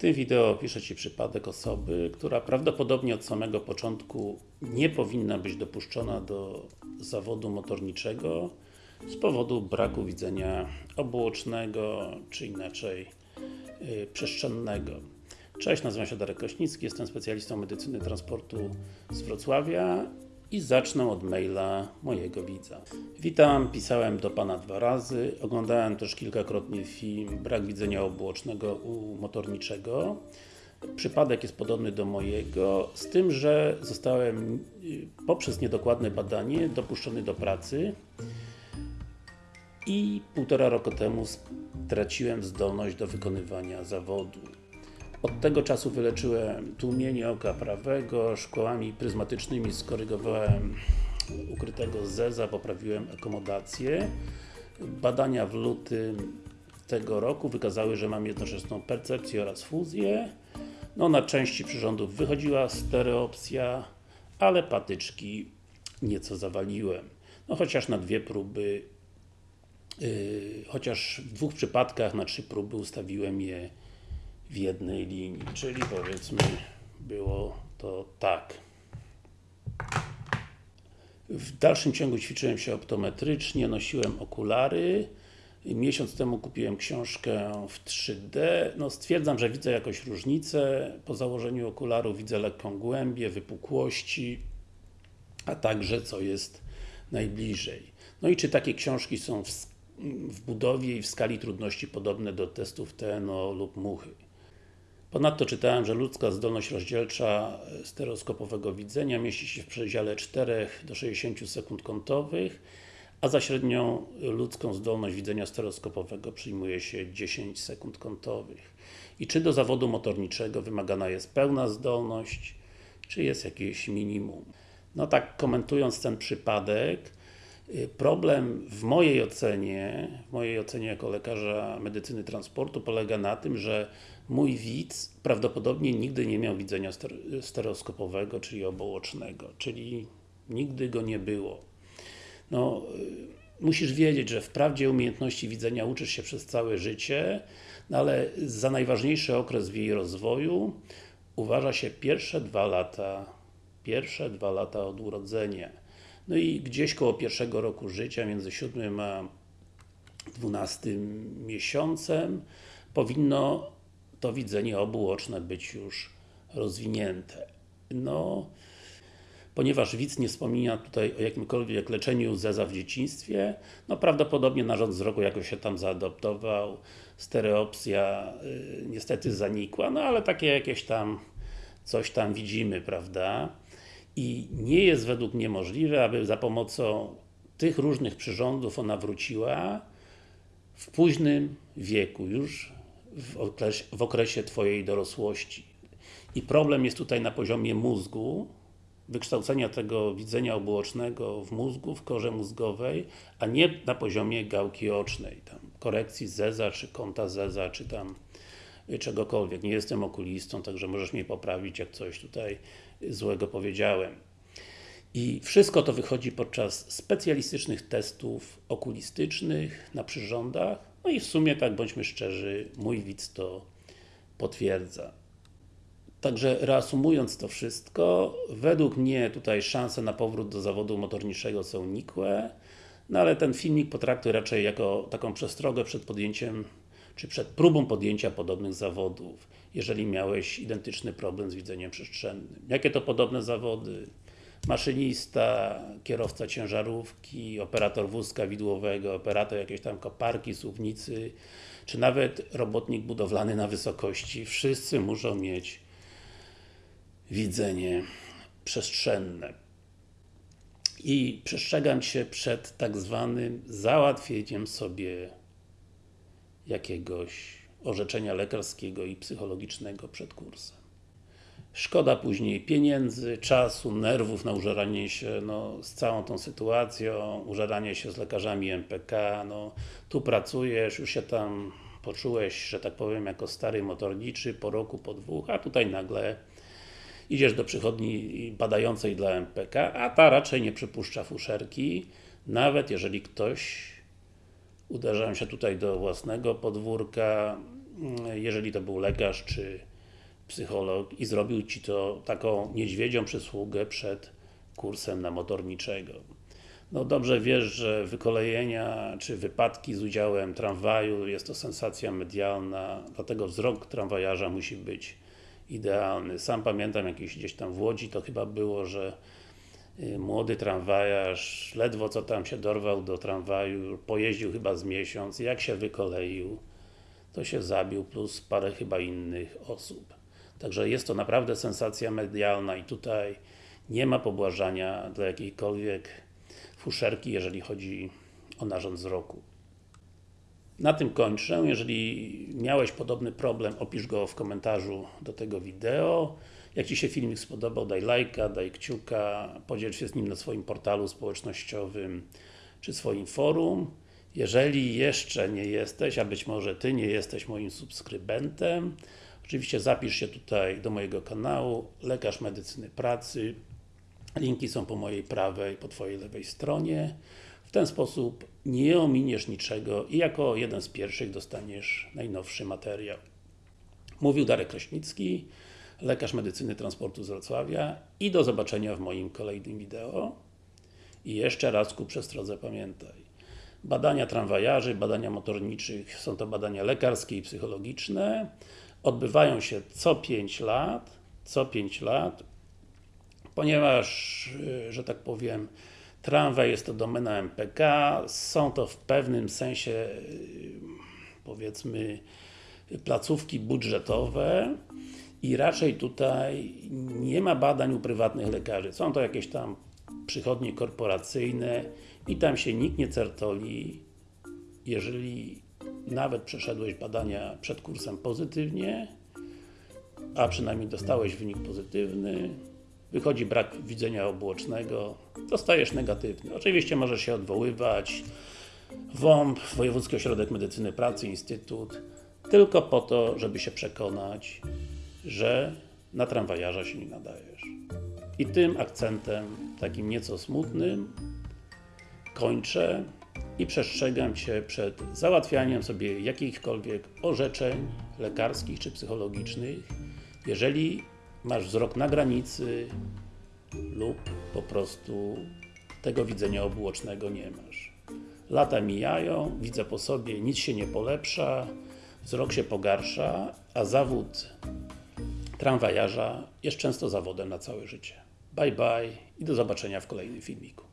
tym wideo opiszę Ci przypadek osoby, która prawdopodobnie od samego początku nie powinna być dopuszczona do zawodu motorniczego z powodu braku widzenia obuocznego, czy inaczej yy, przestrzennego. Cześć, nazywam się Darek Kraśnicki, jestem specjalistą medycyny transportu z Wrocławia i zacznę od maila mojego widza. Witam, pisałem do Pana dwa razy, oglądałem też kilkakrotnie film Brak widzenia obuocznego u motorniczego. Przypadek jest podobny do mojego, z tym, że zostałem y, poprzez niedokładne badanie dopuszczony do pracy i półtora roku temu straciłem zdolność do wykonywania zawodu. Od tego czasu wyleczyłem tłumienie oka prawego, szkołami pryzmatycznymi skorygowałem ukrytego zeza, poprawiłem akomodację. Badania w lutym tego roku wykazały, że mam jednoczesną percepcję oraz fuzję. No na części przyrządów wychodziła stereopsja, ale patyczki nieco zawaliłem. No chociaż na dwie próby, yy, chociaż w dwóch przypadkach na trzy próby ustawiłem je w jednej linii, czyli powiedzmy było to tak. W dalszym ciągu ćwiczyłem się optometrycznie, nosiłem okulary. Miesiąc temu kupiłem książkę w 3D. No stwierdzam, że widzę jakąś różnicę. Po założeniu okularów widzę lekką głębię, wypukłości, a także co jest najbliżej. No i czy takie książki są w, w budowie i w skali trudności podobne do testów TNO lub muchy? Ponadto czytałem, że ludzka zdolność rozdzielcza stereoskopowego widzenia mieści się w przedziale 4 do 60 sekund kątowych, a za średnią ludzką zdolność widzenia stereoskopowego przyjmuje się 10 sekund kątowych. I czy do zawodu motorniczego wymagana jest pełna zdolność, czy jest jakieś minimum? No tak komentując ten przypadek, Problem w mojej ocenie, w mojej ocenie jako lekarza medycyny transportu polega na tym, że mój widz prawdopodobnie nigdy nie miał widzenia stereoskopowego, czyli obołocznego, czyli nigdy go nie było. No, y, musisz wiedzieć, że wprawdzie umiejętności widzenia uczysz się przez całe życie, no ale za najważniejszy okres w jej rozwoju uważa się pierwsze dwa lata, pierwsze dwa lata od urodzenia. No i gdzieś koło pierwszego roku życia, między 7 a 12 miesiącem powinno to widzenie obuoczne być już rozwinięte. No, ponieważ widz nie wspomina tutaj o jakimkolwiek leczeniu zeza w dzieciństwie, no prawdopodobnie narząd wzroku jakoś się tam zaadoptował, stereopsja y, niestety zanikła, no ale takie jakieś tam coś tam widzimy, prawda? I nie jest według mnie możliwe, aby za pomocą tych różnych przyrządów ona wróciła w późnym wieku, już w okresie, w okresie Twojej dorosłości. I problem jest tutaj na poziomie mózgu, wykształcenia tego widzenia obuocznego w mózgu, w korze mózgowej, a nie na poziomie gałki ocznej, tam korekcji zeza, czy kąta zeza, czy tam czegokolwiek. Nie jestem okulistą, także możesz mnie poprawić, jak coś tutaj złego powiedziałem. I wszystko to wychodzi podczas specjalistycznych testów okulistycznych na przyrządach, no i w sumie, tak bądźmy szczerzy, mój widz to potwierdza. Także reasumując to wszystko, według mnie tutaj szanse na powrót do zawodu motorniczego są nikłe, no ale ten filmik potraktuję raczej jako taką przestrogę przed podjęciem czy przed próbą podjęcia podobnych zawodów, jeżeli miałeś identyczny problem z widzeniem przestrzennym. Jakie to podobne zawody? Maszynista, kierowca ciężarówki, operator wózka widłowego, operator jakiejś tam koparki, suwnicy, czy nawet robotnik budowlany na wysokości. Wszyscy muszą mieć widzenie przestrzenne. I przestrzegam się przed tak zwanym załatwieniem sobie jakiegoś orzeczenia lekarskiego i psychologicznego przed kursem. Szkoda później pieniędzy, czasu, nerwów na użeranie się no, z całą tą sytuacją, użeranie się z lekarzami MPK, no, tu pracujesz, już się tam poczułeś, że tak powiem, jako stary motorniczy po roku, po dwóch, a tutaj nagle idziesz do przychodni badającej dla MPK, a ta raczej nie przypuszcza fuszerki, nawet jeżeli ktoś uderzałem się tutaj do własnego podwórka, mm, jeżeli to był lekarz czy psycholog i zrobił Ci to taką niedźwiedzią przysługę przed kursem na motorniczego. No dobrze wiesz, że wykolejenia czy wypadki z udziałem tramwaju jest to sensacja medialna, dlatego wzrok tramwajarza musi być idealny. Sam pamiętam jakieś gdzieś tam w Łodzi to chyba było, że młody tramwajarz ledwo co tam się dorwał do tramwaju, pojeździł chyba z miesiąc, jak się wykoleił, to się zabił, plus parę chyba innych osób. Także jest to naprawdę sensacja medialna i tutaj nie ma pobłażania dla jakiejkolwiek fuszerki, jeżeli chodzi o narząd wzroku. Na tym kończę. Jeżeli miałeś podobny problem, opisz go w komentarzu do tego wideo. Jak Ci się filmik spodobał, daj lajka, daj kciuka, podziel się z nim na swoim portalu społecznościowym czy swoim forum. Jeżeli jeszcze nie jesteś, a być może Ty nie jesteś moim subskrybentem, oczywiście zapisz się tutaj do mojego kanału, Lekarz Medycyny Pracy. Linki są po mojej prawej, po Twojej lewej stronie. W ten sposób nie ominiesz niczego i jako jeden z pierwszych dostaniesz najnowszy materiał. Mówił Darek Kraśnicki, lekarz medycyny transportu z Wrocławia i do zobaczenia w moim kolejnym wideo. I jeszcze raz ku przestrodze pamiętaj. Badania tramwajarzy, badania motorniczych, są to badania lekarskie i psychologiczne. Odbywają się co 5 lat, co 5 lat, ponieważ, y, że tak powiem, tramwaj jest to domena MPK, są to w pewnym sensie, y, powiedzmy, placówki budżetowe i raczej tutaj nie ma badań u prywatnych lekarzy. Są to jakieś tam przychodnie korporacyjne i tam się nikt nie certoli, jeżeli nawet przeszedłeś badania przed kursem pozytywnie, a przynajmniej dostałeś wynik pozytywny, wychodzi brak widzenia obuocznego, dostajesz negatywny. Oczywiście możesz się odwoływać, WOMP, Wojewódzki Ośrodek Medycyny Pracy, Instytut, tylko po to, żeby się przekonać, że na tramwajarza się nie nadajesz. I tym akcentem, takim nieco smutnym, kończę i przestrzegam Cię przed załatwianiem sobie jakichkolwiek orzeczeń lekarskich czy psychologicznych, jeżeli masz wzrok na granicy lub po prostu tego widzenia obuocznego nie masz. Lata mijają, widzę po sobie, nic się nie polepsza, wzrok się pogarsza, a zawód tramwajarza jest często zawodem na całe życie. Bye bye i do zobaczenia w kolejnym filmiku.